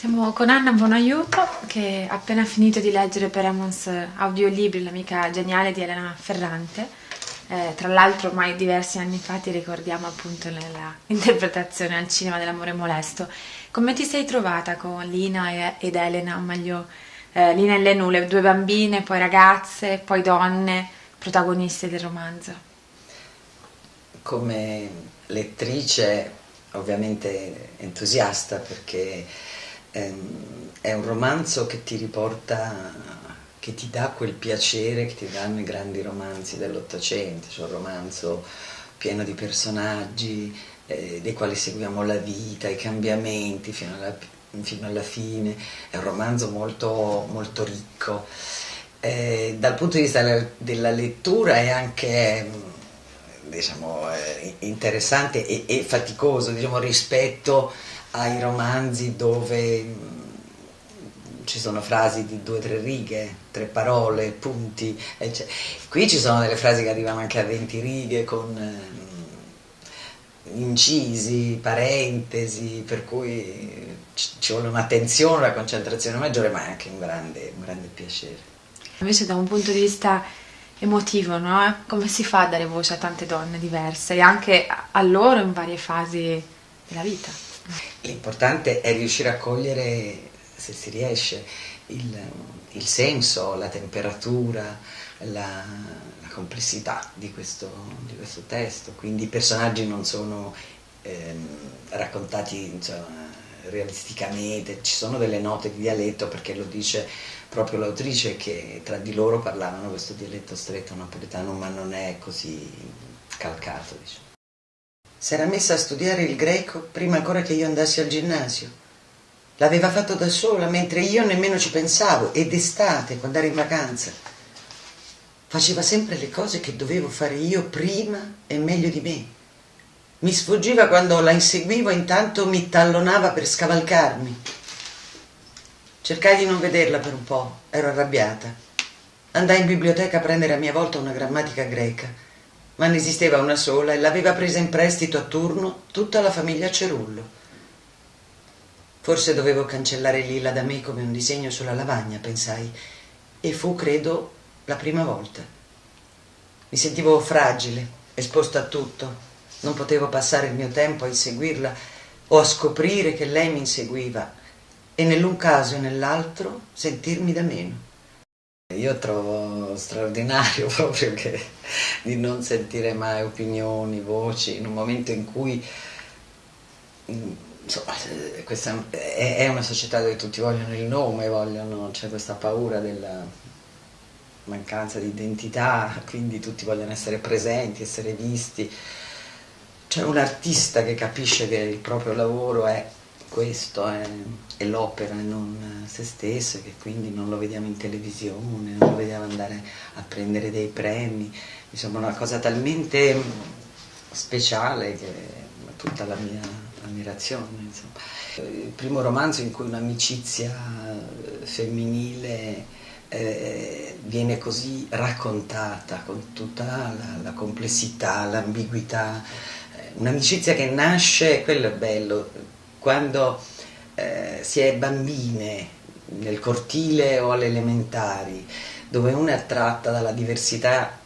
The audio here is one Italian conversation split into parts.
Siamo con Anna Buonaiuto che ha appena finito di leggere per Emons audiolibri L'amica geniale di Elena Ferrante. Eh, tra l'altro ormai diversi anni fa ti ricordiamo appunto nella interpretazione al cinema dell'amore molesto. Come ti sei trovata con Lina ed Elena, o meglio eh, Lina e Lenù, le due bambine, poi ragazze, poi donne, protagoniste del romanzo? Come lettrice ovviamente entusiasta perché è un romanzo che ti riporta, che ti dà quel piacere che ti danno i grandi romanzi dell'Ottocento, cioè un romanzo pieno di personaggi eh, dei quali seguiamo la vita, i cambiamenti fino alla, fino alla fine, è un romanzo molto, molto ricco. Eh, dal punto di vista della lettura è anche diciamo, eh, interessante e, e faticoso diciamo, rispetto ai romanzi dove mm, ci sono frasi di due o tre righe, tre parole, punti, eccetera. qui ci sono delle frasi che arrivano anche a 20 righe con eh, incisi, parentesi, per cui ci vuole un'attenzione, una concentrazione maggiore, ma è anche un grande, un grande piacere. Invece da un punto di vista emotivo, no? come si fa a dare voce a tante donne diverse e anche a loro in varie fasi della vita? L'importante è riuscire a cogliere, se si riesce, il, il senso, la temperatura, la, la complessità di questo, di questo, testo. Quindi i personaggi non sono ehm, raccontati insomma, realisticamente, ci sono delle note di dialetto perché lo dice proprio l'autrice che tra di loro parlavano questo dialetto stretto napoletano ma non è così calcato. Diciamo. Si era messa a studiare il greco prima ancora che io andassi al ginnasio. L'aveva fatto da sola, mentre io nemmeno ci pensavo, ed estate, quando ero in vacanza. Faceva sempre le cose che dovevo fare io prima e meglio di me. Mi sfuggiva quando la inseguivo intanto mi tallonava per scavalcarmi. Cercai di non vederla per un po', ero arrabbiata. Andai in biblioteca a prendere a mia volta una grammatica greca ma ne esisteva una sola e l'aveva presa in prestito a turno tutta la famiglia Cerullo. Forse dovevo cancellare Lilla da me come un disegno sulla lavagna, pensai, e fu, credo, la prima volta. Mi sentivo fragile, esposta a tutto, non potevo passare il mio tempo a inseguirla o a scoprire che lei mi inseguiva e nell'un caso e nell'altro sentirmi da meno. Io trovo straordinario proprio che, di non sentire mai opinioni, voci, in un momento in cui insomma, questa è una società dove tutti vogliono il nome, c'è questa paura della mancanza di identità, quindi tutti vogliono essere presenti, essere visti. C'è un artista che capisce che il proprio lavoro è questo è, è l'opera e non se stesso, che quindi non lo vediamo in televisione, non lo vediamo andare a prendere dei premi, insomma una cosa talmente speciale che tutta la mia ammirazione. Insomma. Il primo romanzo in cui un'amicizia femminile eh, viene così raccontata con tutta la, la complessità, l'ambiguità, eh, un'amicizia che nasce, quello è bello, quando eh, si è bambine nel cortile o alle elementari, dove una è attratta dalla diversità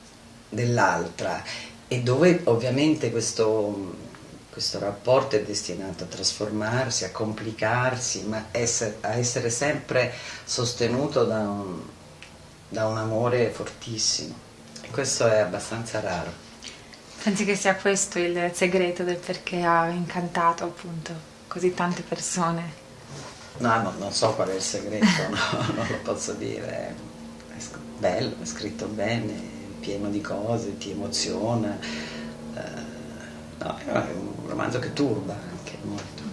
dell'altra e dove ovviamente questo, questo, rapporto è destinato a trasformarsi, a complicarsi, ma essere, a essere sempre sostenuto da un, da un amore fortissimo. E questo è abbastanza raro. Pensi che sia questo il segreto del perché ha incantato appunto così tante persone? No, no non so qual è il segreto, no, non lo posso dire. È bello, è scritto bene, pieno di cose, ti emoziona. Uh, no, è un romanzo che turba anche molto.